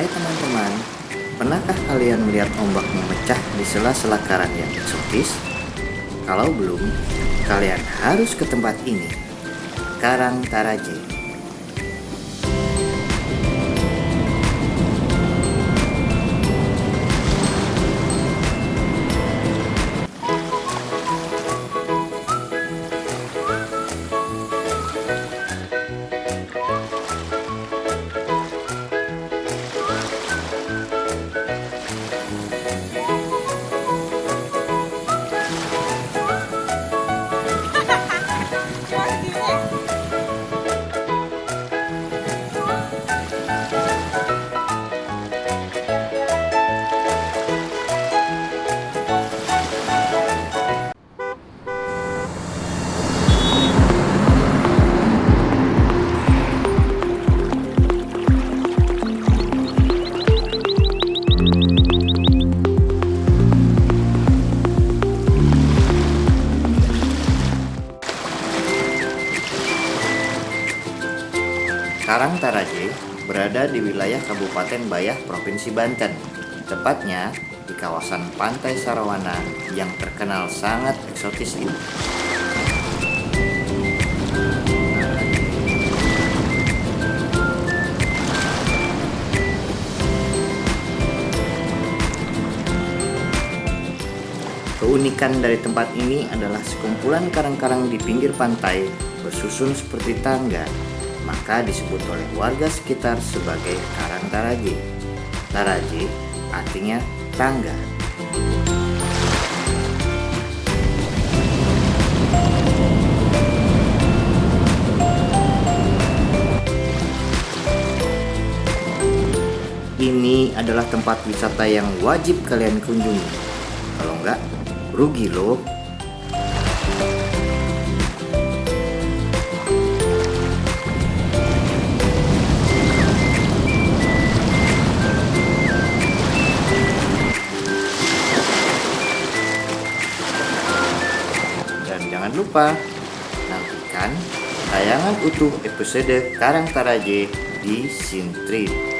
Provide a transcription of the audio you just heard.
Hai teman-teman, pernahkah kalian melihat ombak memecah di sela-sela karang yang eksotis? Kalau belum, kalian harus ke tempat ini. Karang Taraje Karang Taraje berada di wilayah Kabupaten Bayah, Provinsi Banten. Tepatnya di kawasan Pantai Sarawana yang terkenal sangat eksotis ini. Keunikan dari tempat ini adalah sekumpulan karang-karang di pinggir pantai bersusun seperti tangga maka disebut oleh warga sekitar sebagai Karang Taraje. Taraje artinya tangga. Ini adalah tempat wisata yang wajib kalian kunjungi. Kalau enggak, rugi loh. Jangan lupa nantikan tayangan utuh episode Karang Taraje di Sintrit.